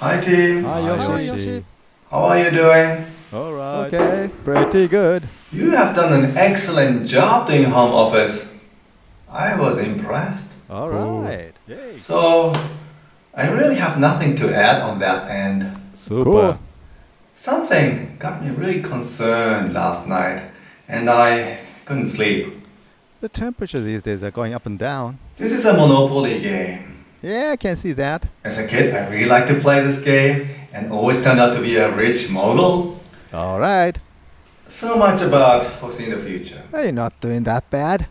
Hi team. Hi, Yoshi. Yoshi. How are you doing? All right. Okay, pretty good. You have done an excellent job doing home office. I was impressed. All Cool. right. Yay. So, I really have nothing to add on that end. Super. Cool. Something got me really concerned last night, and I couldn't sleep. The temperature these days are going up and down. This is a Monopoly game. Yeah, I can see that. As a kid, I really liked to play this game and always turned out to be a rich mogul. All right. So much about foreseeing the future. Hey, You're not doing that bad.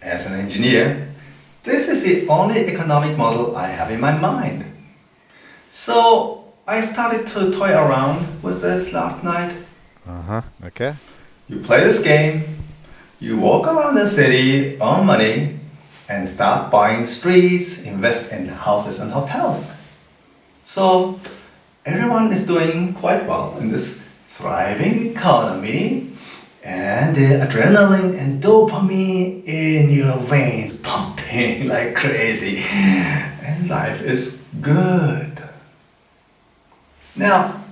As an engineer, this is the only economic model I have in my mind. So I started to toy around with this last night. Uh huh. Okay. You play this game, you walk around the city, earn money, and start buying streets, invest in houses and hotels. So everyone is doing quite well in this thriving economy, and the adrenaline and dopamine in your veins pumping like crazy, and life is good. Now,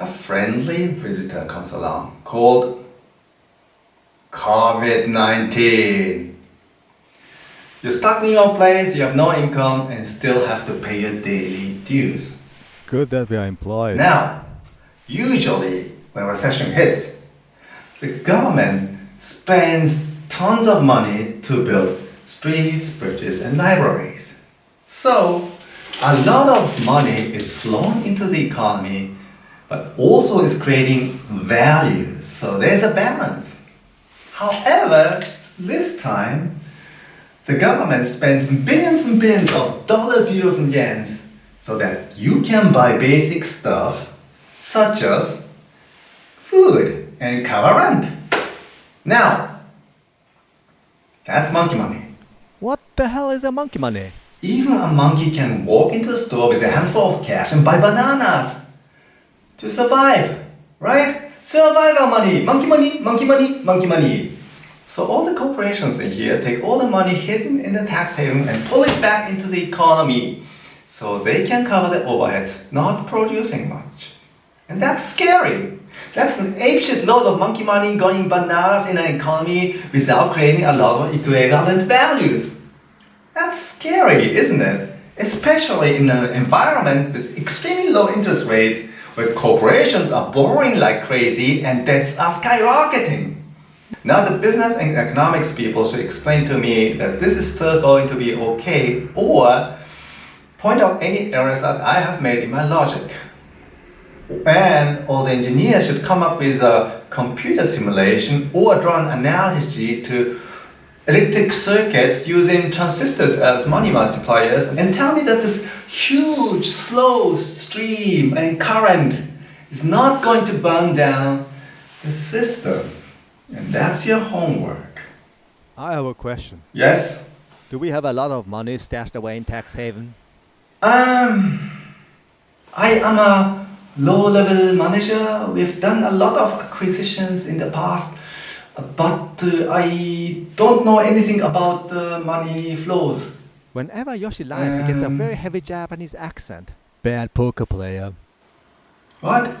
a friendly visitor comes along called COVID 19. You're stuck in your place, you have no income, and still have to pay your daily dues. Good that we are employed. Now, usually when recession hits, the government spends tons of money to build streets, bridges, and libraries. So, a lot of money is flowing into the economy, but also is creating value. So there's a balance. However, this time, the government spends billions and billions of dollars, euros, and yens so that you can buy basic stuff such as food and cover rent. Now, that's monkey money. What the hell is a monkey money? Even a monkey can walk into the store with a handful of cash and buy bananas to survive, right? Survival money, monkey money, monkey money, monkey money. So all the corporations in here take all the money hidden in the tax haven and pull it back into the economy so they can cover the overheads, not producing much. And that's scary. That's an apeshit load of monkey money going bananas in an economy without creating a lot of equivalent values. That's scary, isn't it? Especially in an environment with extremely low interest rates where corporations are borrowing like crazy and debts are skyrocketing. Now the business and economics people should explain to me that this is still going to be okay or point out any errors that I have made in my logic. And all the engineers should come up with a computer simulation or draw an analogy to electric circuits using transistors as money multipliers and tell me that this huge slow stream and current is not going to burn down the system. And that's your homework. I have a question. Yes? Do we have a lot of money stashed away in tax haven? Um, I am a low-level manager. We've done a lot of acquisitions in the past, but uh, I don't know anything about uh, money flows. Whenever Yoshi lies, he gets a Um. very heavy Japanese accent. Bad poker player. What?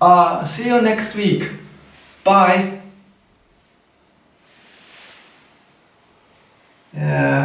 Uh, see you next week. Bye. Yeah.